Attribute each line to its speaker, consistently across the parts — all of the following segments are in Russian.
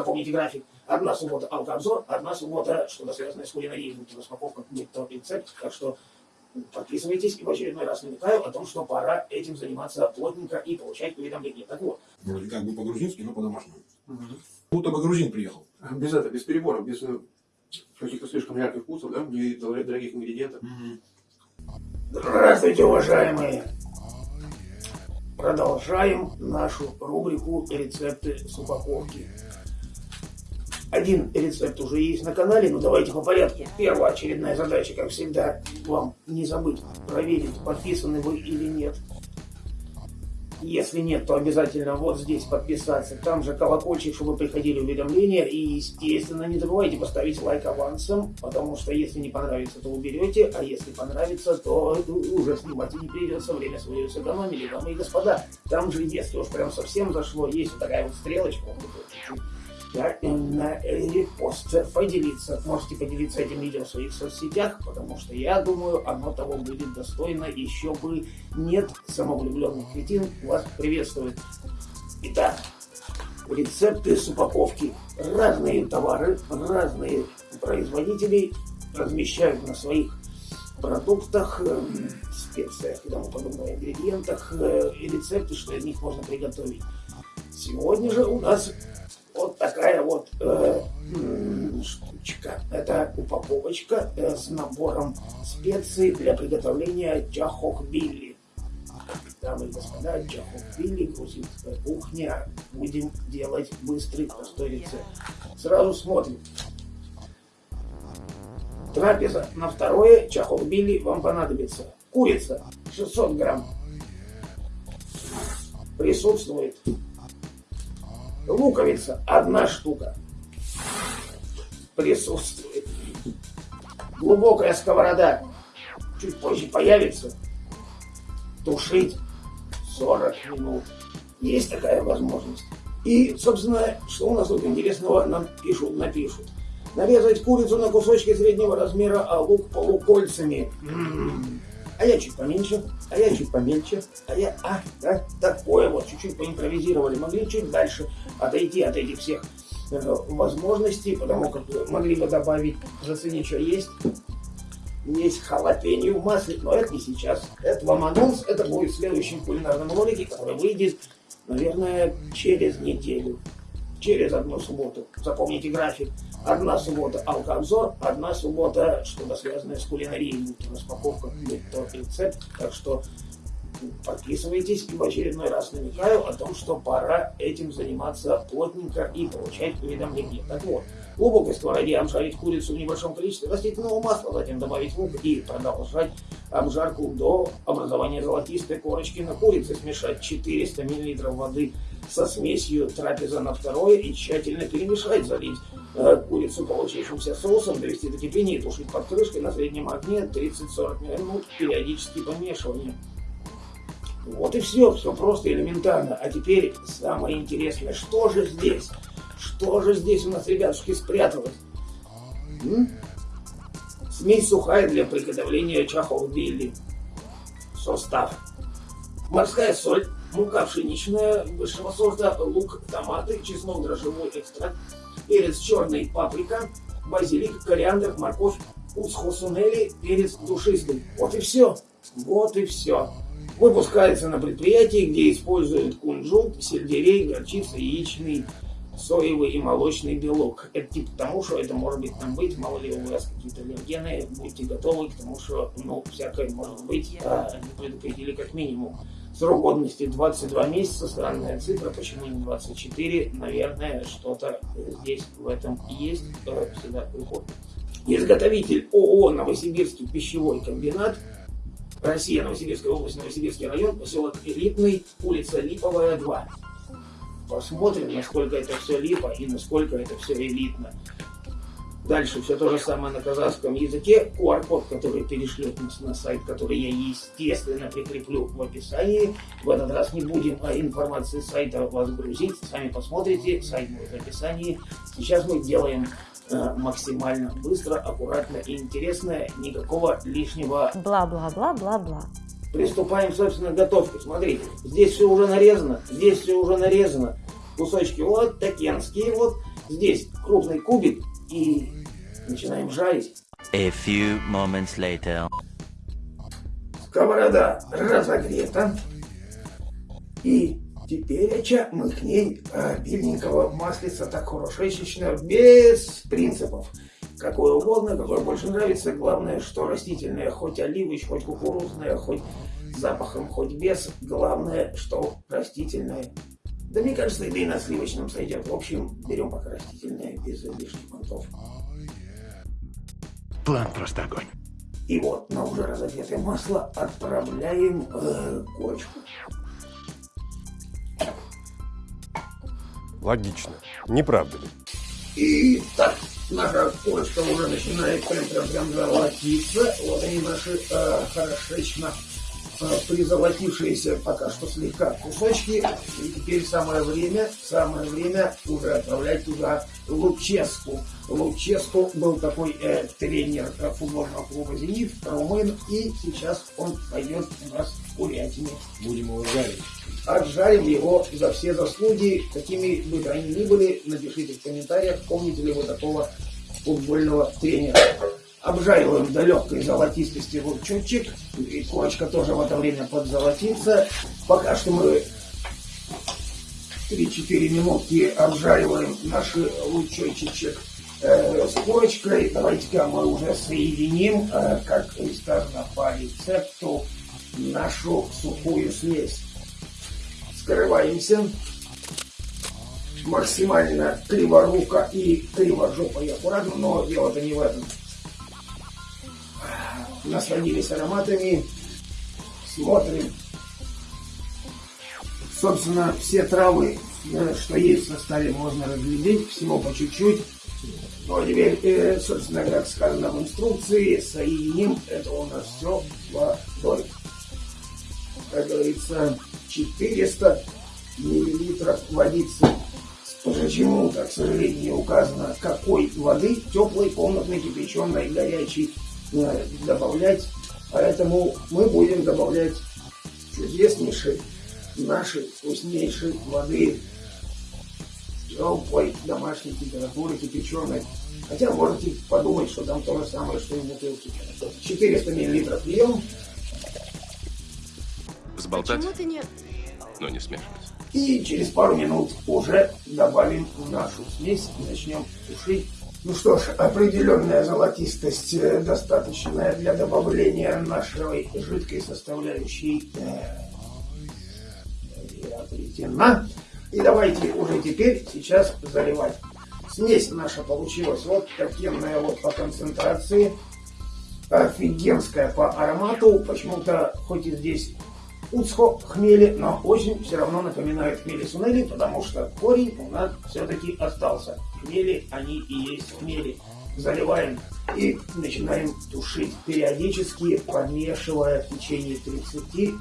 Speaker 1: Запомните график. Одна суббота алкообзор, одна суббота что-то связанное с кулинарией, распаковка, рецепт. Так что подписывайтесь и в очередной раз намекаю о том, что пора этим заниматься плотненько и получать уведомления. Так вот.
Speaker 2: Вроде как бы по-грузински, но по-домашнему. Угу. Будто бы грузин приехал.
Speaker 3: Без этого, без переборов, без э, каких-то слишком ярких вкусов, да, и дорогих ингредиентов.
Speaker 1: Угу. Здравствуйте, уважаемые! Продолжаем нашу рубрику «Рецепты с упаковки». Один рецепт уже есть на канале, но давайте по порядку. Первая очередная задача, как всегда, вам не забыть проверить, подписаны вы или нет. Если нет, то обязательно вот здесь подписаться. Там же колокольчик, чтобы приходили уведомления. И, естественно, не забывайте поставить лайк авансом, потому что если не понравится, то уберете, а если понравится, то уже снимать не придется. Время свое сэкономили, дамы и господа. Там же, если уж прям совсем зашло, есть вот такая вот стрелочка, да, на репост поделиться. Можете поделиться этим видео в своих соцсетях, потому что я думаю, оно того будет достойно. Еще бы нет самовлюбленных кретин вас приветствует. Итак, рецепты с упаковки. Разные товары, разные производители размещают на своих продуктах, э, специях и тому подобных ингредиентах э, и рецепты, что из них можно приготовить. Сегодня же у нас вот такая вот э, штучка. Это упаковочка э, с набором специй для приготовления чахохбилли. Дамы и господа, чахохбилли, грузинская кухня. Будем делать быстрый, простой рецепт. Сразу смотрим. Трапеза на второе чахохбилли вам понадобится. Курица 600 грамм. Присутствует Луковица одна штука присутствует. Глубокая сковорода чуть позже появится. Тушить 40 минут. Есть такая возможность. И, собственно, что у нас тут интересного нам пишут, напишут. Нарезать курицу на кусочки среднего размера, а лук полукольцами. М-м-м а я чуть поменьше, а я чуть помельче, а я, а, да, такое вот, чуть-чуть поимпровизировали, могли чуть дальше отойти от этих всех э, возможностей, потому как могли бы добавить, заценить, что есть, есть халапеньо в масле, но это не сейчас. Это вам анонс, это будет в следующем кулинарном ролике, который выйдет, наверное, через неделю, через одну субботу. Запомните график. Одна суббота алкообзор, одна суббота что-то связанное с кулинарией, будь то распаковка, будь то рецепт. Так что подписывайтесь и в очередной раз намекаю о том, что пора этим заниматься плотненько и получать уведомления. Так вот, глубокой сковороде обжарить курицу в небольшом количестве растительного масла, затем добавить лук и продолжать обжарку до образования золотистой корочки на курице. Смешать 400 мл воды со смесью трапеза на второе и тщательно перемешать, залить э, курицу получившимся соусом, довести до кипения и тушить под крышкой на среднем огне 30-40 минут, периодически помешивание. Вот и все, все просто элементарно. А теперь самое интересное, что же здесь? Что же здесь у нас, ребятушки, спряталось? М? Смесь сухая для приготовления чахов билли. Состав. Морская соль, мука пшеничная высшего сорта, лук, томаты, чеснок, дрожжевой экстракт, перец черный, паприка, базилик, кориандр, морковь, усхосунели, перец душистый. Вот и все. Вот и все. Выпускается на предприятии, где используют кунжут, сельдерей, горчица, яичный, соевый и молочный белок. Это типа тому, что это может быть там быть, мало ли у вас какие-то аллергены, будьте готовы к тому, что ну, всякое может быть, а, предупредили как минимум. Срок годности 22 месяца, странная цифра, почему не 24, наверное, что-то здесь в этом есть, всегда приходит. Изготовитель ООО «Новосибирский пищевой комбинат», Россия, Новосибирская область, Новосибирский район, поселок Элитный, улица Липовая, 2. Посмотрим, насколько это все липо и насколько это все элитно. Дальше все то же самое на казахском языке. QR-код, который перешлет нас на сайт, который я, естественно, прикреплю в описании. В этот раз не будем о информации сайта вас грузить. Сами посмотрите, сайт будет в описании. Сейчас мы делаем э, максимально быстро, аккуратно и интересно. Никакого лишнего
Speaker 4: бла-бла-бла-бла-бла.
Speaker 1: Приступаем, собственно, к готовке. Смотрите, здесь все уже нарезано, здесь все уже нарезано. Кусочки вот такенские вот здесь крупный кубик и начинаем жарить.
Speaker 4: A few moments later.
Speaker 1: Сковорода разогрета. И теперь мы к ней обильненького маслица, так хорошечно, без принципов. Какое угодно, какое больше нравится. Главное, что растительное, хоть оливыч, хоть кукурузное, хоть запахом, хоть без. Главное, что растительное. Да мне кажется, и на сливочном сойдет. В общем, берем пока растительное, без лишних понтов.
Speaker 5: План просто огонь.
Speaker 1: И вот на уже разогретое масло отправляем э, курочку.
Speaker 5: Логично. Не правда ли?
Speaker 1: И так, наша курочка уже начинает прям-прям-прям золотиться. Вот они наши э, хорошечно призолотившиеся пока что слегка кусочки. И теперь самое время, самое время уже отправлять туда Луческу. Луческу был такой э, тренер э, футбольного клуба «Зенит», румын, и сейчас он пойдет у нас в курятине.
Speaker 2: Будем его жарить.
Speaker 1: Отжарим его за все заслуги, какими бы они ни были. Напишите в комментариях, помните ли вы такого футбольного тренера. Обжариваем до легкой золотистости лучочек. И курочка тоже в это время подзолотится. Пока что мы 3-4 минутки обжариваем наш лучочек э, с курочкой. Давайте-ка мы уже соединим, э, как и сказано по рецепту, нашу сухую смесь. Скрываемся. Максимально криворуко и кривожопо и аккуратно, но дело-то не в этом. Насладились ароматами. Смотрим. Собственно, все травы, э, что есть в составе, можно разглядеть. Всего по чуть-чуть. Ну, а теперь, э, собственно, как сказано в инструкции, соединим это у нас все водой. Как говорится, 400 миллилитров водицы. Почему-то, к сожалению, не указано, какой воды, теплой, комнатной, кипяченой, горячей, добавлять. Поэтому мы будем добавлять чудеснейшей, нашей вкуснейшей воды теплой, домашней температуры, кипяченой. Хотя можете подумать, что там то же самое, что и в бутылке. 400 миллилитров льем.
Speaker 6: Взболтать,
Speaker 7: Почему ты не...
Speaker 6: но не смешивать.
Speaker 1: И через пару минут уже добавим в нашу смесь и начнем тушить. Ну что ж, определенная золотистость э, достаточная для добавления нашей жидкой составляющей э, приобретена. И давайте уже теперь сейчас заливать. Смесь наша получилась вот такенная вот по концентрации, офигенская по аромату. Почему-то хоть и здесь Уцхо хмели, но очень все равно напоминает хмели сунели, потому что корень у нас все-таки остался. Хмели, они и есть хмели. Заливаем и начинаем тушить, периодически помешивая в течение 30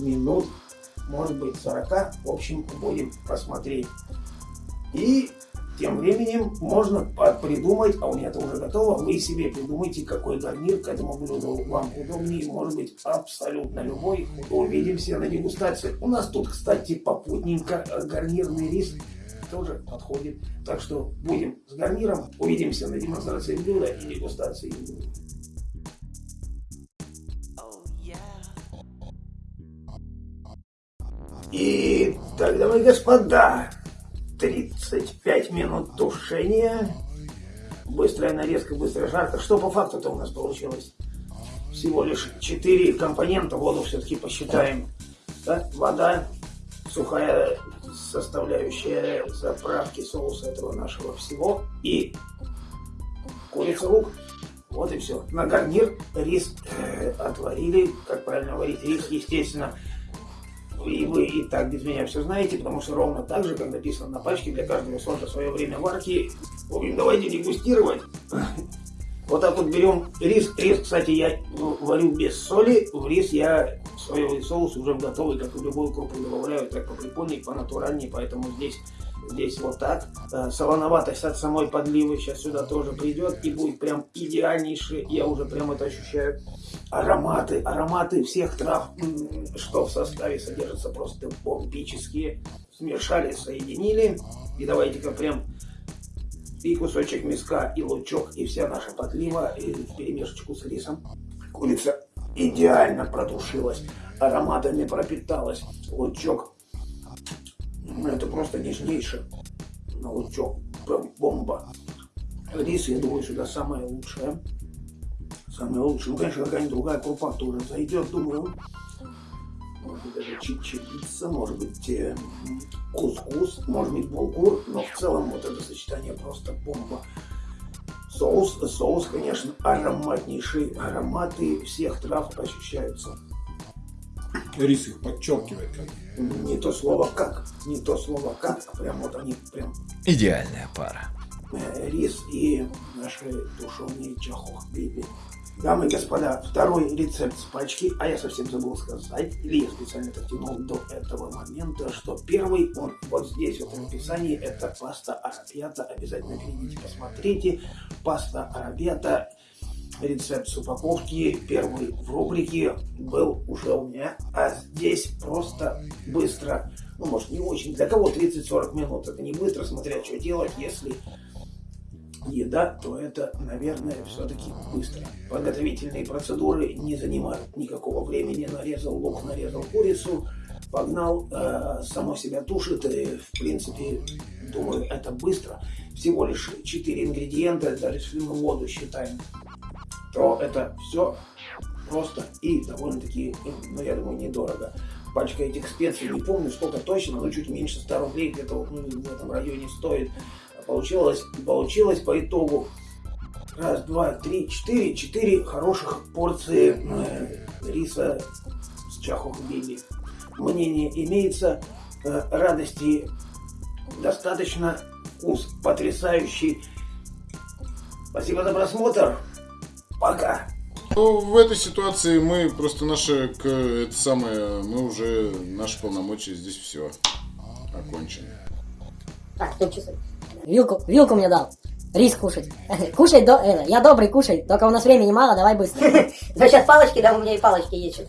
Speaker 1: минут, может быть 40, в общем, будем посмотреть. И тем временем можно придумать, а у меня это уже готово, вы себе придумайте, какой гарнир к этому блюду вам удобнее, может быть абсолютно любой. Увидимся на дегустации. У нас тут, кстати, попутненько гарнирный рис тоже подходит. Так что будем с гарниром. Увидимся на демонстрации блюда и дегустации. И так, дамы и господа, 35 минут тушения. Быстрая нарезка, быстрая жарка. Что по факту-то у нас получилось? Всего лишь 4 компонента. Воду все-таки посчитаем. Да? Вода, сухая составляющая заправки соуса этого нашего всего. И курица лук. Вот и все. На гарнир рис э, отварили. Как правильно варить рис, естественно. И вы и так без меня все знаете, потому что ровно так же, как написано на пачке, для каждого сорта свое время варки. В общем, давайте дегустировать. Вот так вот берем рис. Рис, кстати, я варю без соли. В рис я соевый соус уже готовый, как в любую крупу добавляю, так по прикольнее, по натуральнее, поэтому здесь здесь вот так. Солоноватость от самой подливы сейчас сюда тоже придет и будет прям идеальнейший, я уже прям это ощущаю. Ароматы, ароматы всех трав, что в составе содержатся, просто бомбические. Смешали, соединили. И давайте-ка прям и кусочек мяска, и лучок, и вся наша подлива, и перемешечку с рисом. Курица идеально протушилась, ароматами пропиталась. Лучок, ну, это просто нежнейший лучок, прям бомба. Рис, я думаю, сюда самое лучшее. Самое лучшее. Ну, конечно, какая-нибудь другая крупа тоже зайдет, думаю. Быть, даже чечевица, может быть, кускус, может быть, булгур. Но в целом вот это сочетание просто бомба. Соус, соус, конечно, ароматнейший. Ароматы всех трав ощущаются.
Speaker 2: Рис их подчеркивает как.
Speaker 1: Не то слово как, не то слово как, а прям вот они прям
Speaker 6: Идеальная пара.
Speaker 1: э, рис и наши тушеные чахохбиби. Дамы и господа, второй рецепт пачки, а я совсем забыл сказать, или я специально это тянул до этого момента, что первый, он вот здесь, вот в описании, это паста арабьята, обязательно перейдите, посмотрите, паста арабьята, рецепт с упаковки, первый в рубрике был уже у меня, а здесь просто быстро, ну может не очень, для кого 30-40 минут, это не быстро, смотря что делать, если еда, то это, наверное, все-таки быстро. Подготовительные процедуры не занимают никакого времени. Нарезал лук, нарезал курицу, погнал, э, само себя тушит. И, в принципе, думаю, это быстро. Всего лишь 4 ингредиента, даже если мы воду считаем, то это все просто и довольно-таки, ну, я думаю, недорого. Пачка этих специй, не помню сколько точно, но чуть меньше 100 рублей, где-то ну, в этом районе стоит. Получилось, получилось по итогу раз, два, три, четыре, четыре хороших порции э, риса с чахохбиби. Мнение имеется, э, радости достаточно, вкус потрясающий. Спасибо за просмотр. Пока.
Speaker 7: Ну, в этой ситуации мы просто наши, к, это самое, мы уже, наши полномочия здесь все окончены.
Speaker 8: Так, стоп, часы. Вилку, вилку мне дал. Рис кушать. Кушай, до, это, я добрый, кушай. Только у нас времени мало, давай быстро.
Speaker 9: Ну, сейчас палочки, да, у меня и палочки есть.